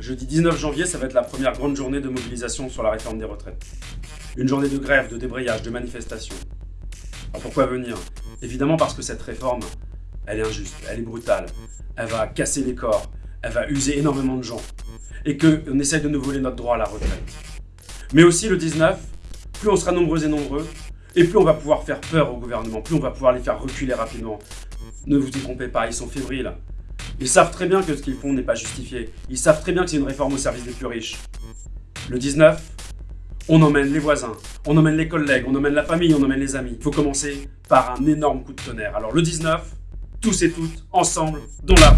Jeudi 19 janvier, ça va être la première grande journée de mobilisation sur la réforme des retraites. Une journée de grève, de débrayage, de manifestation. Alors pourquoi venir? Évidemment parce que cette réforme, elle est injuste, elle est brutale. Elle va casser les corps, elle va user énormément de gens. Et qu'on essaye de nous voler notre droit à la retraite. Mais aussi le 19, plus on sera nombreux et nombreux, et plus on va pouvoir faire peur au gouvernement, plus on va pouvoir les faire reculer rapidement. Ne vous y trompez pas, ils sont fébriles. Ils savent très bien que ce qu'ils font n'est pas justifié. Ils savent très bien que c'est une réforme au service des plus riches. Le 19, on emmène les voisins, on emmène les collègues, on emmène la famille, on emmène les amis. Il faut commencer par un énorme coup de tonnerre. Alors le 19, tous et toutes, ensemble, dans la